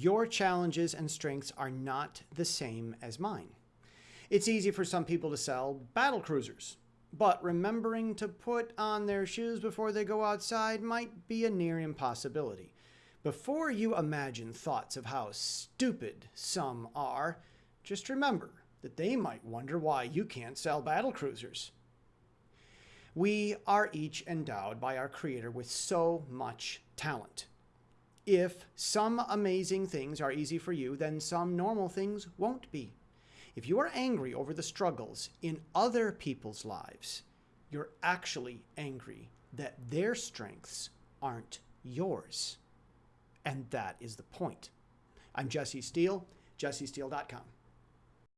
Your challenges and strengths are not the same as mine. It's easy for some people to sell battle cruisers, but remembering to put on their shoes before they go outside might be a near impossibility. Before you imagine thoughts of how stupid some are, just remember that they might wonder why you can't sell battle cruisers. We are each endowed by our Creator with so much talent. If some amazing things are easy for you, then some normal things won't be. If you are angry over the struggles in other people's lives, you're actually angry that their strengths aren't yours. And that is the point. I'm Jesse Steele, jessesteele.com.